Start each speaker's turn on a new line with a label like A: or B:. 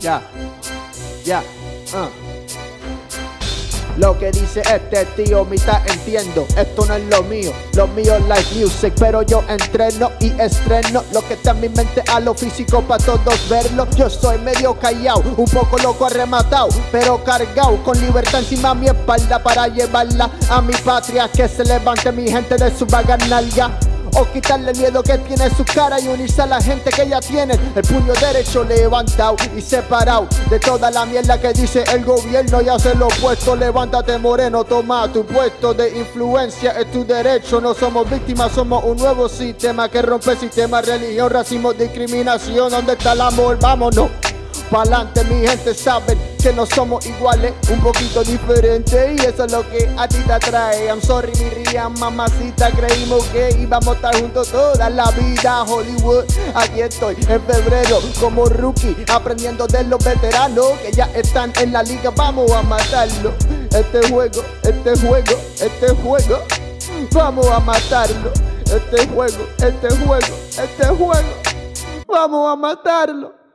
A: Ya, ya, uh. Lo que dice este tío, mitad entiendo, esto no es lo mío, lo mío es live music, pero yo entreno y estreno lo que está en mi mente a lo físico para todos verlo. Yo soy medio callado, un poco loco arrematado, pero cargado con libertad encima mi espalda para llevarla a mi patria, que se levante mi gente de su vaga nalga o quitarle el miedo que tiene su cara y unirse a la gente que ya tiene el puño derecho levantado y separado de toda la mierda que dice el gobierno y hace lo opuesto. Levántate moreno, toma tu puesto de influencia, es tu derecho. No somos víctimas, somos un nuevo sistema que rompe el sistema, religión, racismo, discriminación. ¿Dónde está el amor? Vámonos. Pa'lante mi gente saben que no somos iguales, un poquito diferentes y eso es lo que a ti te atrae. I'm sorry mi ría, mamacita, creímos que íbamos a estar juntos toda la vida. Hollywood, aquí estoy en febrero como rookie, aprendiendo de los veteranos que ya están en la liga. Vamos a matarlo. Este juego, este juego, este juego, vamos a matarlo. Este juego, este juego, este juego, vamos a matarlo.